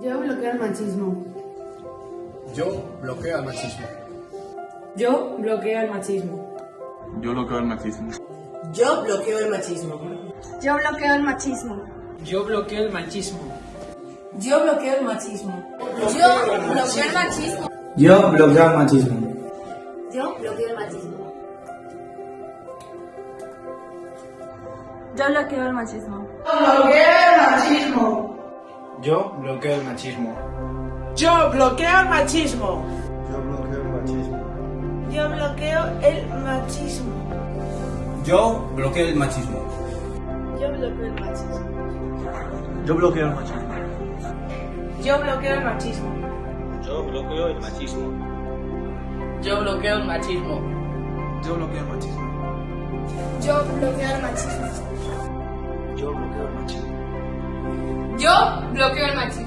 Yo bloqueo el machismo. Yo bloqueo el machismo. Yo bloqueo el machismo. Yo bloqueo el machismo. Yo bloqueo el machismo. Yo bloqueo el machismo. Yo bloqueo el machismo. Yo bloqueo el machismo. Yo bloqueo el machismo. Yo bloqueo el machismo. Yo bloqueo el machismo. Yo bloqueo el machismo. Yo bloqueo el machismo. Yo bloqueo el machismo. Yo bloqueo el machismo. Yo bloqueo el machismo. Yo bloqueo el machismo. Yo bloqueo el machismo. Yo bloqueo el machismo. Yo bloqueo el machismo. Yo bloqueo el machismo. Yo bloqueo el machismo. Yo bloqueo el machismo. Yo bloqueo el machismo. Yo bloqueo el machismo. bloqueo el machismo.